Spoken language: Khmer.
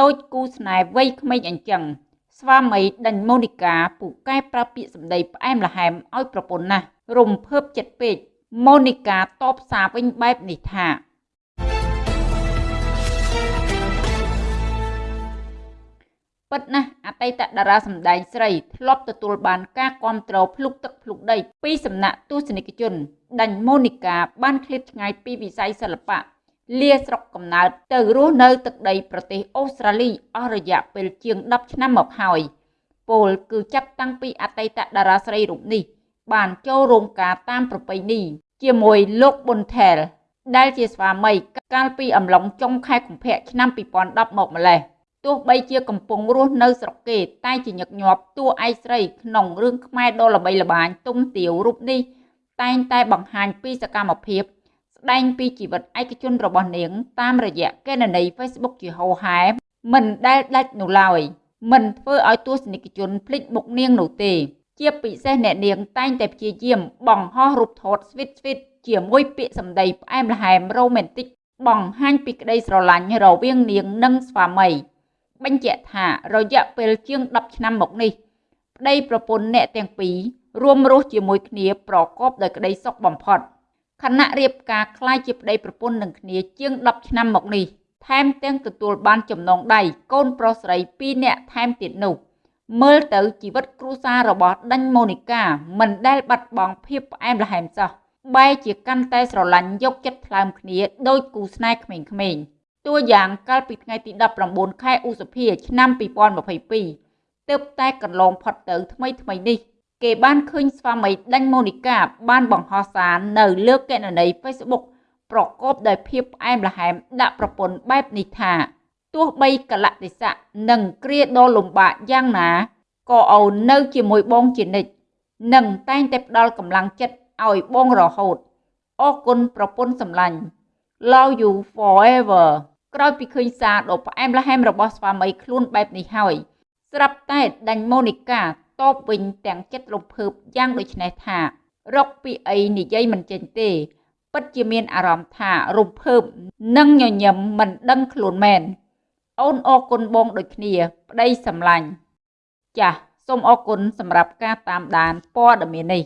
ដូចគូស្នេហ៍វ័យក្មេងអញ្ចឹងស្វាមីដេញម៉ូនីកាពូកែប្រាប់ពាក្យសម្ដីផ្អែមល្ហែមឲ្យប្រពន្ធណាស់រំភើបចិត្តពេកម៉ូនីកាតបសារវិញបែបនេះថាពិតណាស់អតីតតារាសម្ដែងស្រីធ្លាប់ទទួលបានការគាំទ្រភ្លុកទឹកភ្លុកដីពីសំណាក់ទស្សនិកជនដាញ់ម៉ូនីកាបានឃ្លាតឆ្ងាយពីវិស័យសិល្បៈ លាស្រុកកំណើតទៅរស់នៅទឹកដីប្រទេសអូស្ត្រាលីអស់រយៈពេលជាង10ឆ្នាំមកហើយពលគឺចាប់តាំងពីអតីតតារាស្រីរូបនេះ បានចូលរោងការតាមប្រពៃណីជាមួយលោកប៊ុនថែលដែលជាស្វាមីកាលពីអំឡុងចុងខែកុម្ភៈឆ្នាំ2010មកម្លេះទោះបីជាកំពុងរស់នៅស្រុកគេតែជាញឹកញាប់តួឯកស្រីក្នុងរឿងខ្មែរដ៏ល្បីល្បាញទុំទាវរូបនេះតែងតែបង្ហាញពីសកម្មភាព ស្ដែងពីជីវិតឯកជនរបស់នាង តាមរយៈកេណនី Facebook ជាហោហែមិនដែលដាច់នោះឡើយមិនធ្វើឲ្យទស្សនិកជនភ្លេចមុខនាងនោះទេ ជាពិសេសអ្នកនាងតែងតែព្យាយាមបង្ហោះរូបថតស្វីតស្វីតជាមួយពាក្យសម្ដីផ្អែមល្ហែមរ៉ូមែនទិកបង្ហាញពីក្តីស្រឡាញ់រវាងនាងនិងស្វាមីបញ្ជាក់ថារយៈពេលជាង10ឆ្នាំមកនេះប្តីប្រពន្ធអ្នកទាំងពីររួមរស់ជាមួយគ្នាប្រកបដោយក្តីសុខបំផុត ខណៈរៀបការคล้ายជាប្តីប្រពន្ធនឹងគ្នាជាង10ឆ្នាំមកនេះថែមទាំងទទួលបានចំណងដៃកូនប្រុសស្រី2នាក់ថែមទៀតនោះមើលទៅជីវិតគ្រួសាររបស់ដាញ់ម៉ូនីកាមិនដែលបាត់បង់ភាពផ្អែមល្ហែមសោះបែរជាកាន់តែស្រឡាញ់យកចិត្តថ្លើមគ្នាដោយគូស្នេហ៍ក្មេងៗតួយ៉ាងកាលពីថ្ងៃទី19ខែឧសភាឆ្នាំ2022ទើបតែកន្លងផុតទៅថ្មីថ្មីនេះ គេបានឃើញស្វាមីដាញ់ម៉ូនីកាបានបង្ហោះសារនៅលើកេណនី Facebook ប្រកបដោយភាពផ្អែមល្ហែមដាក់ប្រពន្ធបែបនេះថាទោះបីកលៈទេសៈនិងគ្រាដ៏លំបាកយ៉ាងណាក៏អូននៅជាមួយបងជានិច្ចនិងតែងតែផ្ដល់កម្លាំងចិត្តឲ្យបងរហូតអរគុណប្រពន្ធសម្លាញ់ Love you forever ក្រោយពីឃើញសារដ៏ផ្អែមល្ហែមរបស់ស្វាមីខ្លួនបែបនេះហើយស្រាប់តែដាញ់ម៉ូនីកា តបវិញទាំងចិត្តរំភើបយ៉ាងដូចនេះថារកពីអីនិយាយមិនចេញទេ ពិតជាមានអារម្មណ៍ថារំភើបនិងញញឹមមិនដឹងខ្លួនមែនអូនអរគុណបងដូចគ្នាប្តីសម្លាញ់ចាសសូមអរគុណសម្រាប់ការតាមដានព័ត៌មាននេះ